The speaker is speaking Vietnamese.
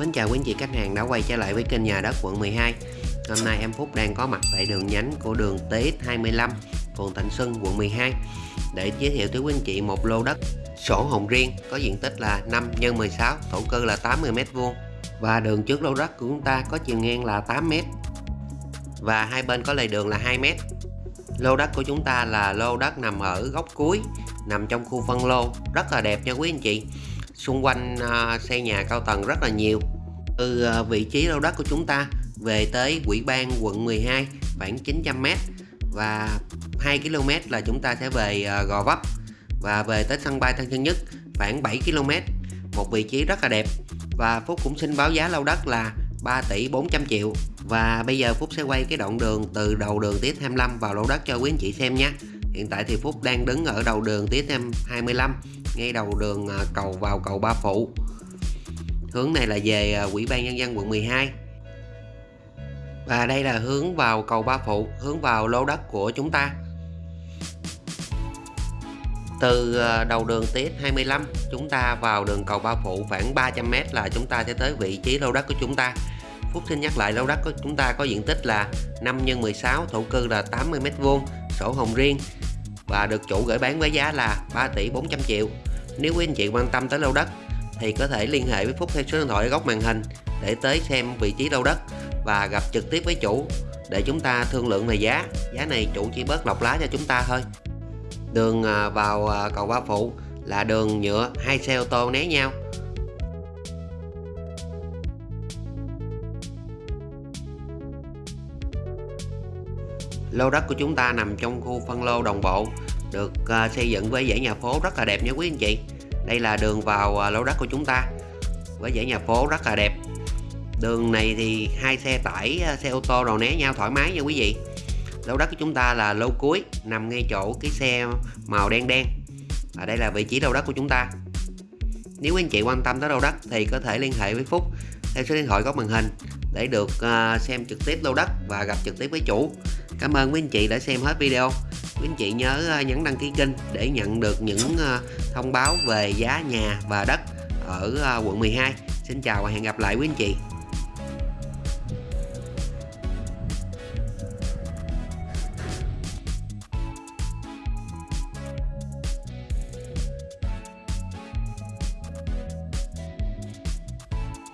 Mến chào quý anh chị khách hàng đã quay trở lại với kênh nhà đất quận 12 Hôm nay em Phúc đang có mặt tại đường nhánh của đường TX25 phường Thạnh Xuân, quận 12 để giới thiệu tới quý anh chị một lô đất sổ hồng riêng, có diện tích là 5 x 16 thổ cư là 80m2 và đường trước lô đất của chúng ta có chiều ngang là 8m và hai bên có lề đường là 2m lô đất của chúng ta là lô đất nằm ở góc cuối, nằm trong khu phân lô. Rất là đẹp nha quý anh chị xung quanh à, xây nhà cao tầng rất là nhiều. Từ à, vị trí lô đất của chúng ta về tới quỹ ban quận 12 khoảng 900m và 2 km là chúng ta sẽ về à, Gò Vấp. Và về tới sân bay Tân Sơn Nhất, khoảng 7 km. Một vị trí rất là đẹp. Và Phúc cũng xin báo giá lô đất là 3 tỷ 400 triệu. Và bây giờ Phúc sẽ quay cái đoạn đường từ đầu đường Tía 25 vào lô đất cho quý anh chị xem nhé. Hiện tại thì Phúc đang đứng ở đầu đường Tía 25 ngay đầu đường à, cầu vào cầu Ba Phụ. Hướng này là về à, Quỹ ban Nhân dân quận 12 và đây là hướng vào cầu Ba Phụ, hướng vào lô đất của chúng ta. Từ à, đầu đường TX25 chúng ta vào đường cầu Ba Phụ, khoảng 300m là chúng ta sẽ tới vị trí lô đất của chúng ta. Phúc xin nhắc lại lô đất của chúng ta có diện tích là 5 x 16 thổ cư là 80m2 sổ hồng riêng và được chủ gửi bán với giá là 3 tỷ 400 triệu. Nếu quý anh chị quan tâm tới lô đất thì có thể liên hệ với Phúc theo số điện thoại ở góc màn hình để tới xem vị trí lô đất và gặp trực tiếp với chủ để chúng ta thương lượng về giá. Giá này chủ chỉ bớt lọc lá cho chúng ta thôi. Đường à, vào à, cầu Ba Phụ là đường nhựa hai xe ô tô né nhau. Lô đất của chúng ta nằm trong khu phân lô đồng bộ, được à, xây dựng với dãy nhà phố rất là đẹp nha quý anh chị. Đây là đường vào à, lô đất của chúng ta với dãy nhà phố rất là đẹp. Đường này thì hai xe tải à, xe ô tô đầu né nhau thoải mái nha quý vị. Lô đất của chúng ta là lô cuối, nằm ngay chỗ cái xe màu đen đen. Và đây là vị trí lô đất của chúng ta. Nếu quý anh chị quan tâm tới lô đất thì có thể liên hệ với Phúc theo số điện thoại góc màn hình để được xem trực tiếp lô đất và gặp trực tiếp với chủ. Cảm ơn quý anh chị đã xem hết video. Quý anh chị nhớ ờ, nhấn đăng ký kênh để nhận được những ờ, thông báo về giá nhà và đất ở ờ, quận 12 Xin chào và hẹn gặp lại quý anh chị.